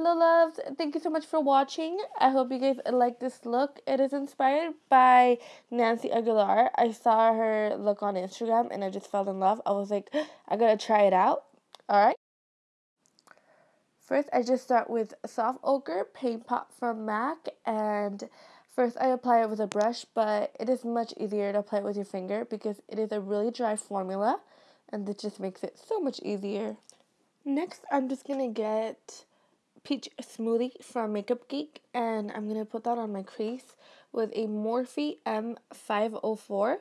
Hello loves, thank you so much for watching. I hope you guys like this look. It is inspired by Nancy Aguilar. I saw her look on Instagram and I just fell in love. I was like, I gotta try it out. Alright. First, I just start with Soft Ochre Paint Pot from MAC and first I apply it with a brush, but it is much easier to apply it with your finger because it is a really dry formula and this just makes it so much easier. Next, I'm just gonna get peach smoothie from Makeup Geek and I'm to put that on my crease with a Morphe M504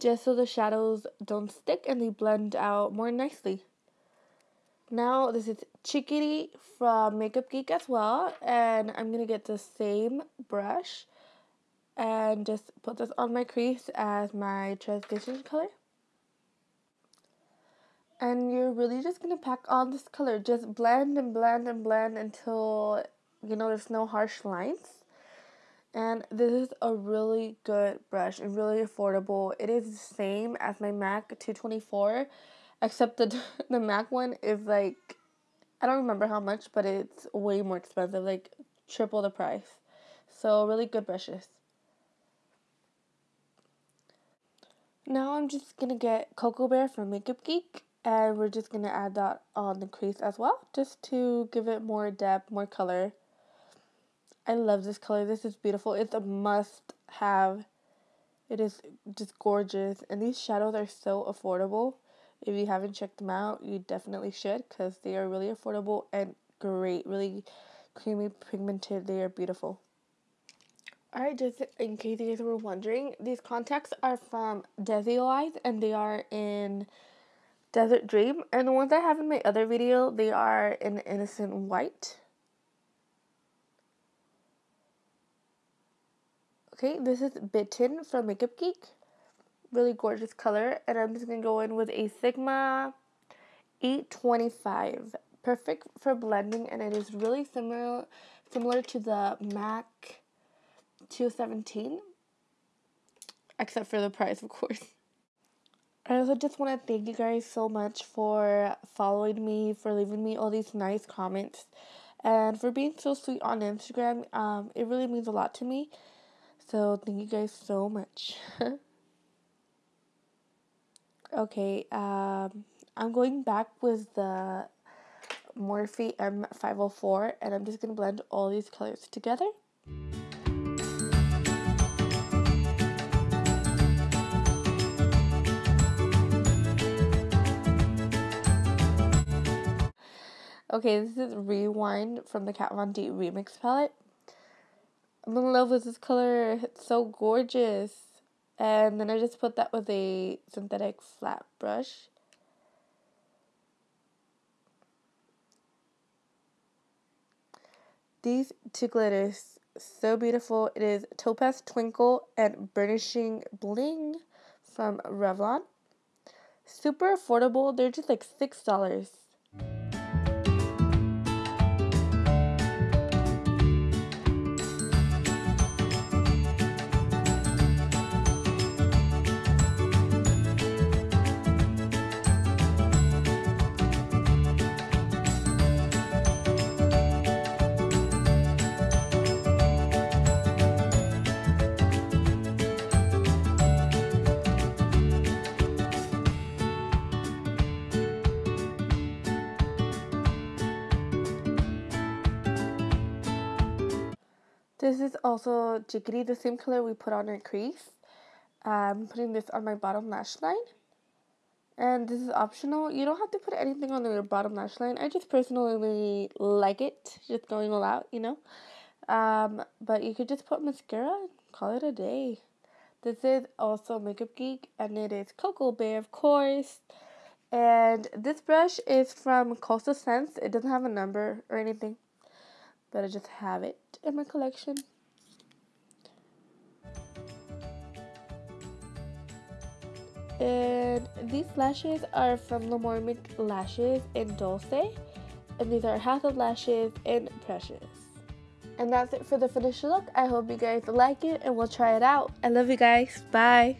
just so the shadows don't stick and they blend out more nicely. Now this is Chickadee from Makeup Geek as well and I'm to get the same brush and just put this on my crease as my transition color and you're really just to pack on this color. Just blend and blend and blend until, you know, there's no harsh lines. And this is a really good brush and really affordable. It is the same as my MAC 224, except the, the MAC one is like, I don't remember how much, but it's way more expensive, like triple the price. So really good brushes. Now I'm just to get Cocoa Bear from Makeup Geek and we're just going to add that on the crease as well just to give it more depth more color. I love this color. This is beautiful. It's a must have. It is just gorgeous. And these shadows are so affordable. If you haven't checked them out you definitely should because they are really affordable and great. Really creamy pigmented. They are beautiful. Alright, just in case you guys were wondering, these contacts are from Desio Eyes and they are in Desert Dream. And the ones I have in my other video, they are in Innocent White. Okay, this is Bitten from Makeup Geek. Really gorgeous color. And I'm just going to go in with a Sigma E25. Perfect for blending and it is really similar similar to the MAC 217. Except for the price, of course. I also just want to thank you guys so much for following me, for leaving me all these nice comments, and for being so sweet on Instagram. Um, it really means a lot to me. So thank you guys so much. okay, um, I'm going back with the Morphe M504, and I'm just gonna blend all these colors together. Okay, this is Rewind from the Kat Von D Remix palette. I'm in love with this color. It's so gorgeous. And then I just put that with a synthetic flat brush. These two glitters, so beautiful. It is Topaz Twinkle and Burnishing Bling from Revlon. Super affordable. They're just like $6. This is also Chickadee, the same color we put on our crease. I'm putting this on my bottom lash line. And this is optional. You don't have to put anything on your bottom lash line. I just personally like it, just going all out, you know. Um, but you could just put mascara and call it a day. This is also Makeup Geek, and it is Cocoa Bear, of course. And this brush is from Coastal Scents. It doesn't have a number or anything but I just have it in my collection. And these lashes are from Lamormic Lashes in Dulce. And these are House of Lashes in Precious. And that's it for the finished look. I hope you guys like it and we'll try it out. I love you guys. Bye.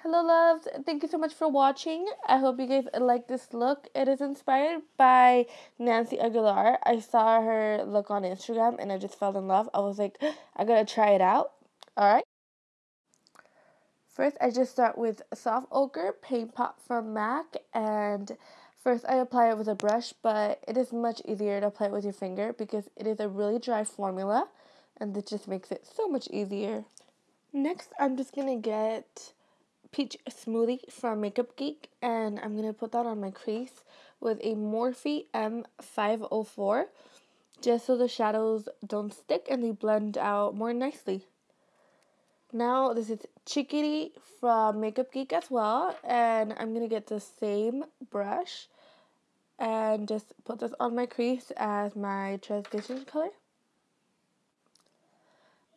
Hello loves, thank you so much for watching. I hope you guys like this look. It is inspired by Nancy Aguilar. I saw her look on Instagram and I just fell in love. I was like, I gotta try it out. Alright. First, I just start with Soft Ochre Paint Pot from MAC and first I apply it with a brush, but it is much easier to apply it with your finger because it is a really dry formula and it just makes it so much easier. Next, I'm just gonna get peach smoothie from Makeup Geek and I'm to put that on my crease with a Morphe M504 just so the shadows don't stick and they blend out more nicely. Now this is Chickadee from Makeup Geek as well and I'm to get the same brush and just put this on my crease as my transition color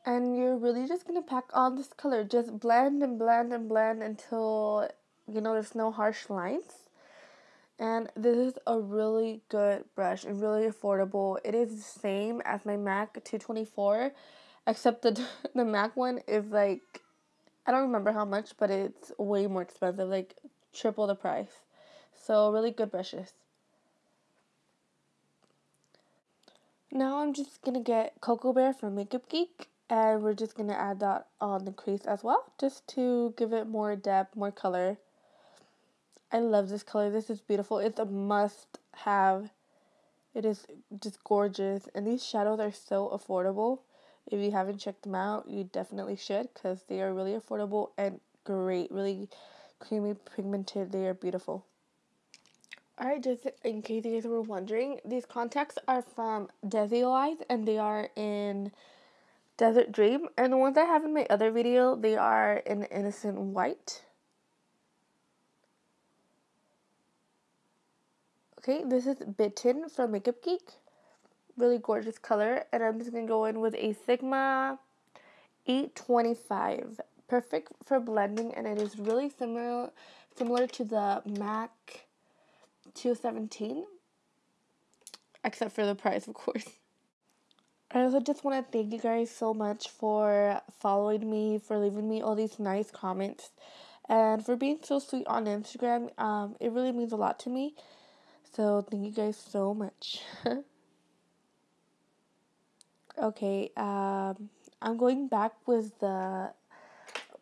and you're really just gonna pack on this color. Just blend and blend and blend until you know there's no harsh lines. And this is a really good brush and really affordable. It is the same as my mac 224 except the the mac one is like i don't remember how much but it's way more expensive like triple the price. So really good brushes. Now i'm just gonna get cocoa bear from makeup geek and we're just going to add that on the crease as well just to give it more depth more color. I love this color. This is beautiful. It's a must have. It is just gorgeous. And these shadows are so affordable. If you haven't checked them out you definitely should because they are really affordable and great. Really creamy pigmented. They are beautiful. Alright, just in case you guys were wondering, these contacts are from Desio Eyes and they are in Desert Dream. And the ones I have in my other video, they are in Innocent White. Okay, this is Bitten from Makeup Geek. Really gorgeous color. And I'm just going to go in with a Sigma E25. Perfect for blending and it is really similar similar to the MAC 217. Except for the price, of course. I also just want to thank you guys so much for following me, for leaving me all these nice comments, and for being so sweet on Instagram. Um, it really means a lot to me. So thank you guys so much. okay, um, I'm going back with the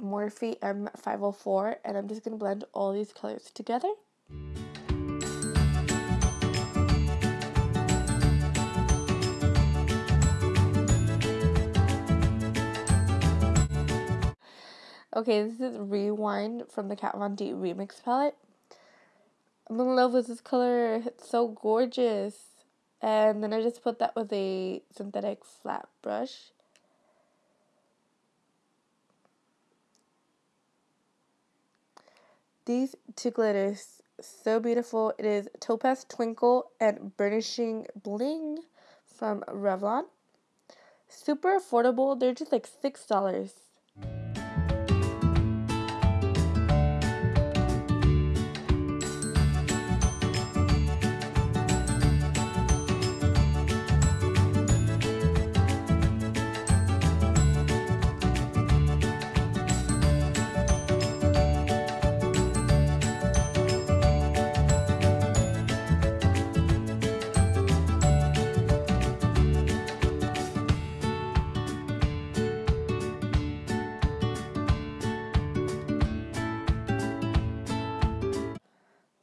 Morphe M504, and I'm just gonna blend all these colors together. Okay, this is Rewind from the Kat Von D Remix palette. I'm in love with this color. It's so gorgeous. And then I just put that with a synthetic flat brush. These two glitters, so beautiful. It is Topaz Twinkle and Burnishing Bling from Revlon. Super affordable. They're just like $6.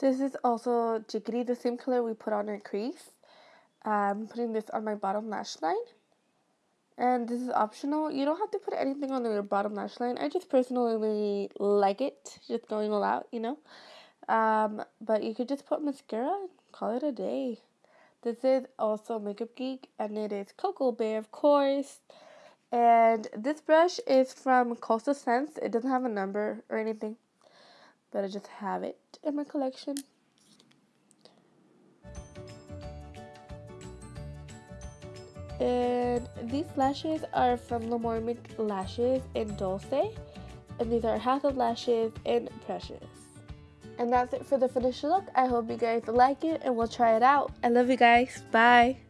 This is also Chickadee, the same color we put on our crease. I'm putting this on my bottom lash line. And this is optional. You don't have to put anything on your bottom lash line. I just personally like it, just going all out, you know. Um, but you could just put mascara and call it a day. This is also Makeup Geek, and it is Cocoa Bear, of course. And this brush is from Coastal Scents. It doesn't have a number or anything but I just have it in my collection. And these lashes are from Lamormic Lashes in Dulce. And these are House of Lashes in Precious. And that's it for the finished look. I hope you guys like it and we'll try it out. I love you guys. Bye.